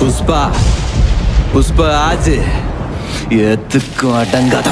புஷ்பா புஷ்பா ஆச்சு எத்துக்கும் அடங்காத